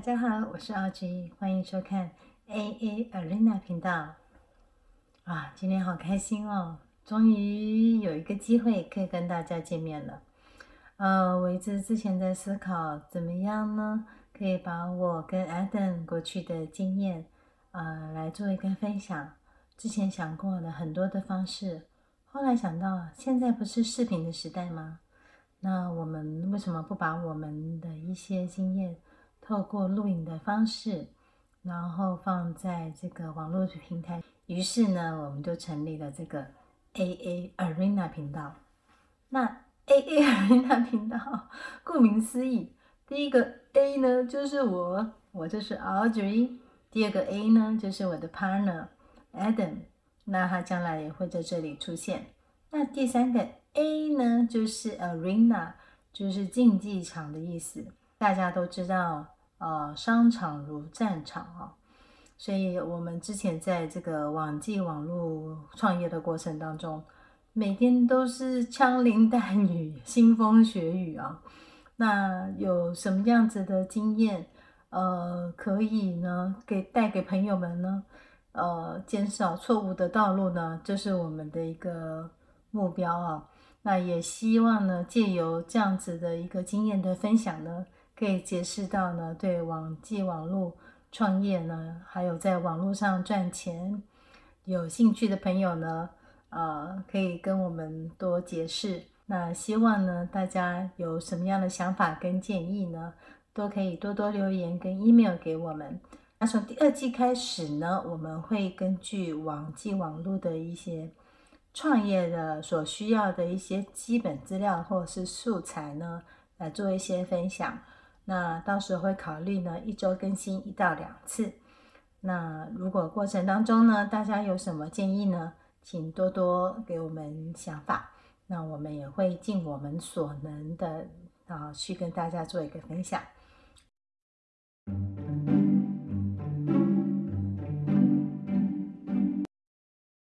大家好，我是阿吉，欢迎收看 AA Arena 频道。啊，今天好开心哦，终于有一个机会可以跟大家见面了。呃，我一直之前在思考，怎么样呢，可以把我跟 Adam 过去的经验，呃，来做一个分享。之前想过了很多的方式，后来想到，现在不是视频的时代吗？那我们为什么不把我们的一些经验？透过录影的方式，然后放在这个网络平台。于是呢，我们就成立了这个 AA Arena 频道。那 AA Arena 频道，顾名思义，第一个 A 呢就是我，我就是 Audrey；第二个 A 呢就是我的 partner Adam，那他将来也会在这里出现。那第三个 A 呢就是 Arena，就是竞技场的意思。大家都知道。呃，商场如战场啊，所以我们之前在这个网际网络创业的过程当中，每天都是枪林弹雨、腥风血雨啊。那有什么样子的经验，呃，可以呢给带给朋友们呢？呃，减少错误的道路呢，这是我们的一个目标啊。那也希望呢，借由这样子的一个经验的分享呢。可以解释到呢，对网际网络创业呢，还有在网络上赚钱有兴趣的朋友呢，呃，可以跟我们多解释。那希望呢，大家有什么样的想法跟建议呢，都可以多多留言跟 email 给我们。那从第二季开始呢，我们会根据网际网络的一些创业的所需要的一些基本资料或者是素材呢，来做一些分享。那到时候会考虑呢，一周更新一到两次。那如果过程当中呢，大家有什么建议呢，请多多给我们想法。那我们也会尽我们所能的啊，去跟大家做一个分享。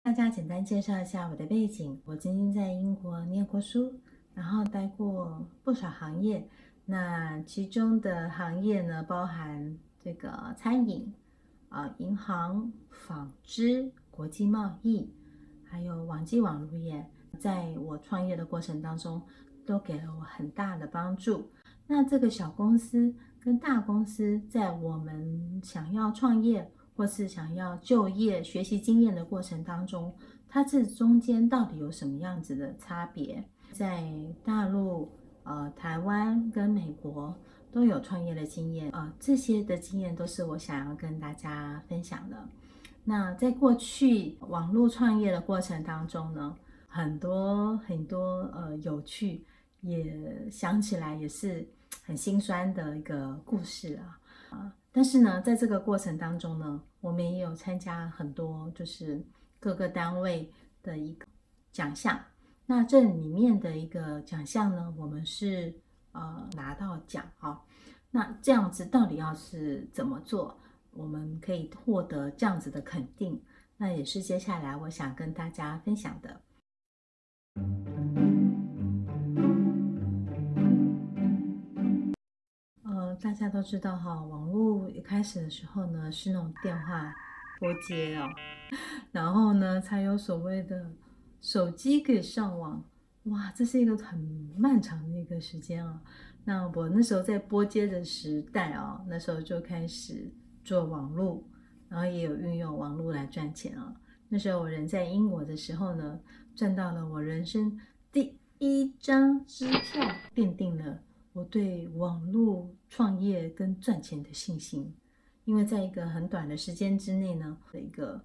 大家简单介绍一下我的背景，我曾经在英国念过书，然后待过不少行业。那其中的行业呢，包含这个餐饮、啊银行、纺织、国际贸易，还有网际网络业，在我创业的过程当中，都给了我很大的帮助。那这个小公司跟大公司，在我们想要创业或是想要就业、学习经验的过程当中，它这中间到底有什么样子的差别？在大陆。呃，台湾跟美国都有创业的经验，呃，这些的经验都是我想要跟大家分享的。那在过去网络创业的过程当中呢，很多很多呃有趣，也想起来也是很心酸的一个故事啊啊！但是呢，在这个过程当中呢，我们也有参加很多就是各个单位的一个奖项。那这里面的一个奖项呢，我们是呃拿到奖哈。那这样子到底要是怎么做，我们可以获得这样子的肯定？那也是接下来我想跟大家分享的。呃，大家都知道哈，网络一开始的时候呢是那种电话拨接哦，然后呢才有所谓的。手机可以上网，哇，这是一个很漫长的一个时间啊。那我那时候在拨接的时代啊，那时候就开始做网络，然后也有运用网络来赚钱啊。那时候我人在英国的时候呢，赚到了我人生第一张支票，奠定了我对网络创业跟赚钱的信心。因为在一个很短的时间之内呢，的一个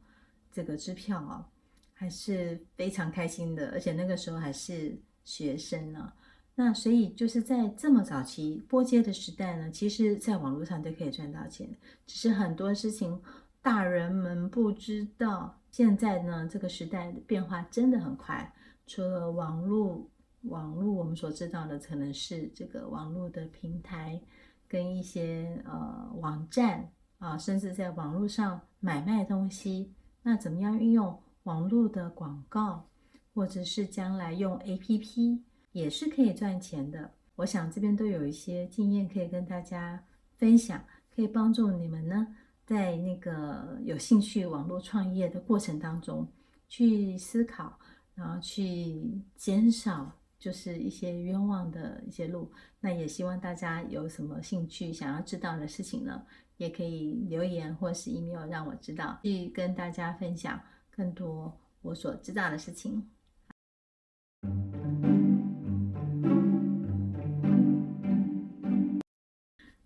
这个支票啊。还是非常开心的，而且那个时候还是学生呢。那所以就是在这么早期拨接的时代呢，其实在网络上就可以赚到钱。只是很多事情大人们不知道。现在呢，这个时代的变化真的很快。除了网络，网络我们所知道的可能是这个网络的平台跟一些呃网站啊，甚至在网络上买卖东西。那怎么样运用？网络的广告，或者是将来用 APP 也是可以赚钱的。我想这边都有一些经验可以跟大家分享，可以帮助你们呢，在那个有兴趣网络创业的过程当中去思考，然后去减少就是一些冤枉的一些路。那也希望大家有什么兴趣想要知道的事情呢，也可以留言或是 email 让我知道，去跟大家分享更多我所知道的事情。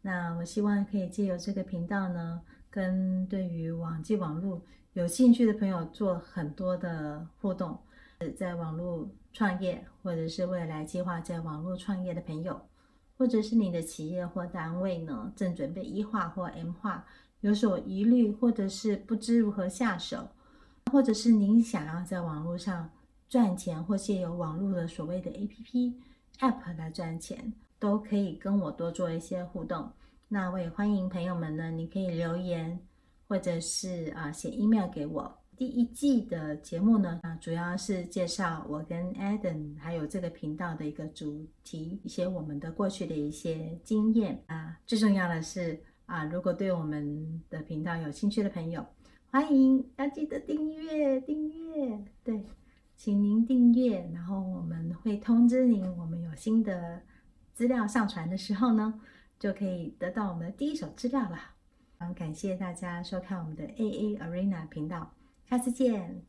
那我希望可以借由这个频道呢，跟对于网际网络有兴趣的朋友做很多的互动。在网络创业，或者是未来计划在网络创业的朋友，或者是你的企业或单位呢，正准备一化或 M 化，有所疑虑，或者是不知如何下手，或者是您想要在网络上赚钱，或借由网络的所谓的 APP、App 来赚钱。都可以跟我多做一些互动，那我也欢迎朋友们呢，你可以留言或者是啊写 email 给我。第一季的节目呢，啊主要是介绍我跟 Adam 还有这个频道的一个主题，一些我们的过去的一些经验啊。最重要的是啊，如果对我们的频道有兴趣的朋友，欢迎要记得订阅订阅，对，请您订阅，然后我们会通知您我们有新的。资料上传的时候呢，就可以得到我们的第一手资料了。常感谢大家收看我们的 AA Arena 频道，下次见。